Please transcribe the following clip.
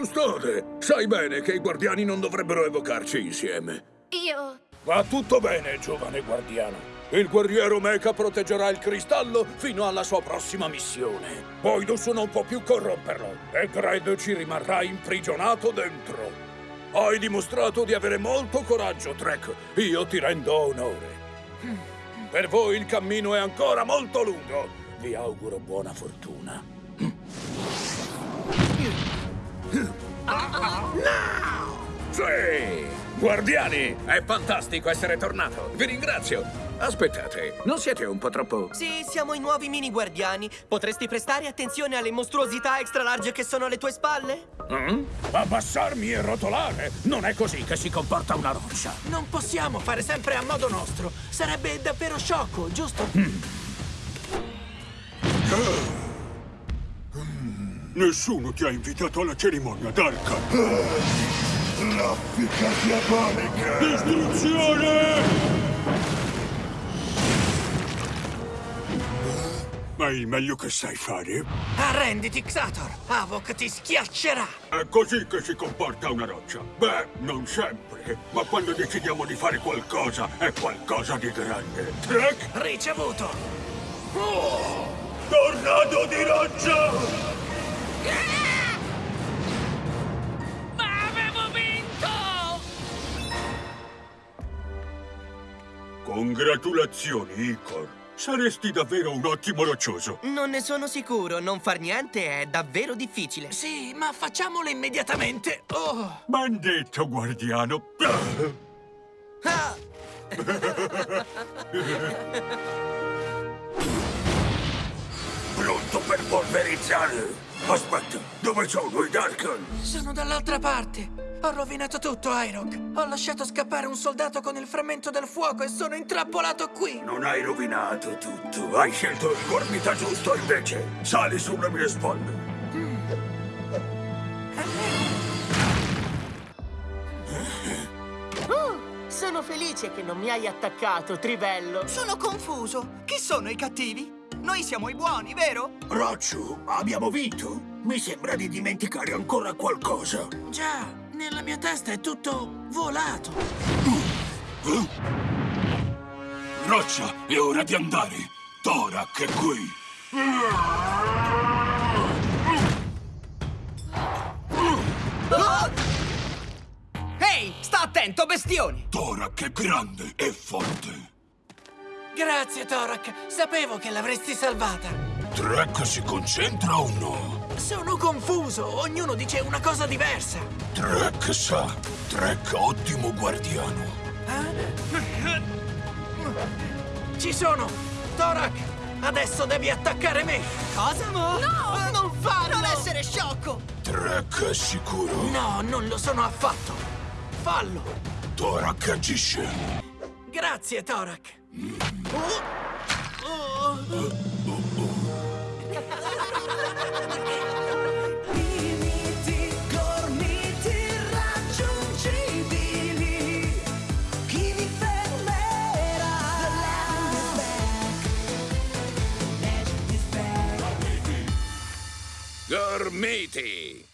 Custode, sai bene che i guardiani non dovrebbero evocarci insieme. Io... Va tutto bene, giovane guardiano. Il guerriero Mecha proteggerà il cristallo fino alla sua prossima missione. Poi Dusso non può più corromperlo e Gred ci rimarrà imprigionato dentro. Hai dimostrato di avere molto coraggio, Trek. Io ti rendo onore. Per voi il cammino è ancora molto lungo. Vi auguro buona fortuna. Sì! Guardiani, è fantastico essere tornato. Vi ringrazio. Aspettate, non siete un po' troppo... Sì, siamo i nuovi mini guardiani. Potresti prestare attenzione alle mostruosità extra large che sono alle tue spalle? Mm? Abbassarmi e rotolare? Non è così che si comporta una roccia. Non possiamo fare sempre a modo nostro. Sarebbe davvero sciocco, giusto? Nessuno ti ha invitato alla cerimonia d'arca. Raffica diabolica! Distruzione! Ma il meglio che sai fare Arrenditi, Xator. Avok ti schiaccerà. è così che si comporta una roccia. Beh, non sempre, ma quando decidiamo di fare qualcosa, è qualcosa di grande. Trek, Ricevuto. tornado di roccia! Ma avevo vinto! Congratulazioni, Icor. Saresti davvero un ottimo roccioso. Non ne sono sicuro. Non far niente è davvero difficile. Sì, ma facciamolo immediatamente. Oh. Ben detto, guardiano. Ah! Per polverizzare! Aspetta, dove sono i Darkan? Sono dall'altra parte. Ho rovinato tutto, Irock. Ho lasciato scappare un soldato con il frammento del fuoco e sono intrappolato qui. Non hai rovinato tutto. Hai scelto il gormita giusto invece. Sali sulle mie spalle. Sono felice che non mi hai attaccato, Trivello. Sono confuso. Chi sono i cattivi? Noi siamo i buoni, vero? Roccio, abbiamo vinto? Mi sembra di dimenticare ancora qualcosa. Già, nella mia testa è tutto volato. Roccia, è ora di andare. Torak è qui. Ehi, sta attento, bestioni! Torak è grande e forte. Grazie, Torak. Sapevo che l'avresti salvata. Trek si concentra o no? Sono confuso. Ognuno dice una cosa diversa. Trek sa. Trek ottimo guardiano. Ci sono! Torak, adesso devi attaccare me! Cosa? No! non farlo! Non essere sciocco! Trek è sicuro. No, non lo sono affatto! Fallo! Torak agisce. Grazie, Torak! Limiti, gormiti irraggiungibili. Chi vi fermerà? The land is back. Legend is back. Gormiti!